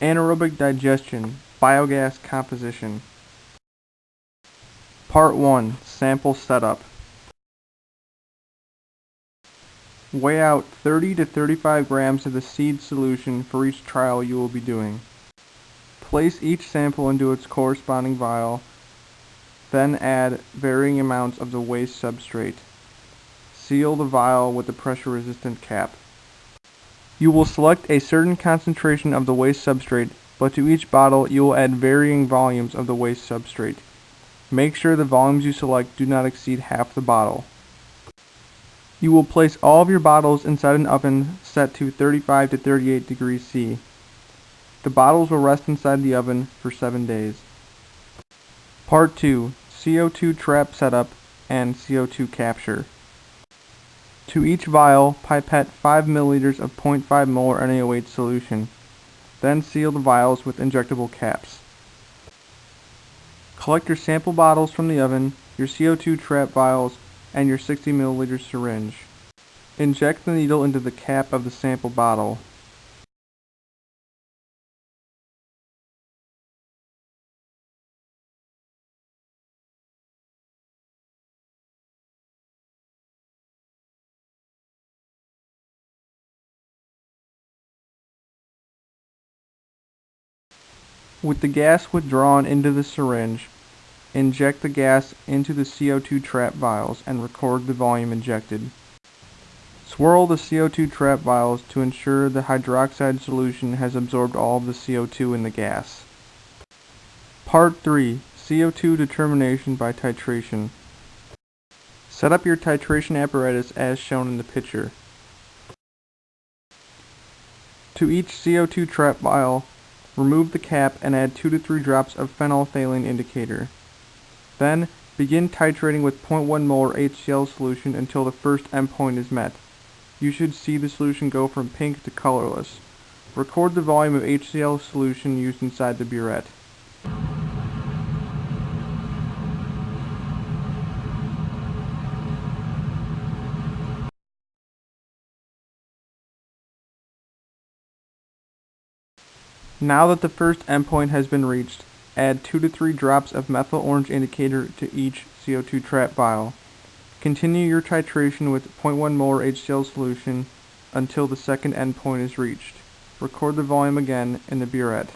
Anaerobic digestion, biogas composition. Part 1 Sample Setup. Weigh out 30 to 35 grams of the seed solution for each trial you will be doing. Place each sample into its corresponding vial, then add varying amounts of the waste substrate. Seal the vial with a pressure resistant cap. You will select a certain concentration of the waste substrate, but to each bottle you will add varying volumes of the waste substrate. Make sure the volumes you select do not exceed half the bottle. You will place all of your bottles inside an oven set to 35 to 38 degrees C. The bottles will rest inside the oven for 7 days. Part 2 CO2 trap setup and CO2 capture. To each vial, pipette 5 milliliters of 0.5 molar NaOH solution. Then seal the vials with injectable caps. Collect your sample bottles from the oven, your CO2 trap vials, and your 60 milliliter syringe. Inject the needle into the cap of the sample bottle. With the gas withdrawn into the syringe, inject the gas into the CO2 trap vials and record the volume injected. Swirl the CO2 trap vials to ensure the hydroxide solution has absorbed all of the CO2 in the gas. Part 3 CO2 determination by titration. Set up your titration apparatus as shown in the picture. To each CO2 trap vial, Remove the cap and add 2 to 3 drops of phenolphthalein indicator. Then, begin titrating with 0.1 molar HCl solution until the first endpoint is met. You should see the solution go from pink to colorless. Record the volume of HCl solution used inside the burette. Now that the first endpoint has been reached, add 2 to 3 drops of methyl orange indicator to each CO2 trap vial. Continue your titration with 0.1 molar HCl solution until the second endpoint is reached. Record the volume again in the burette.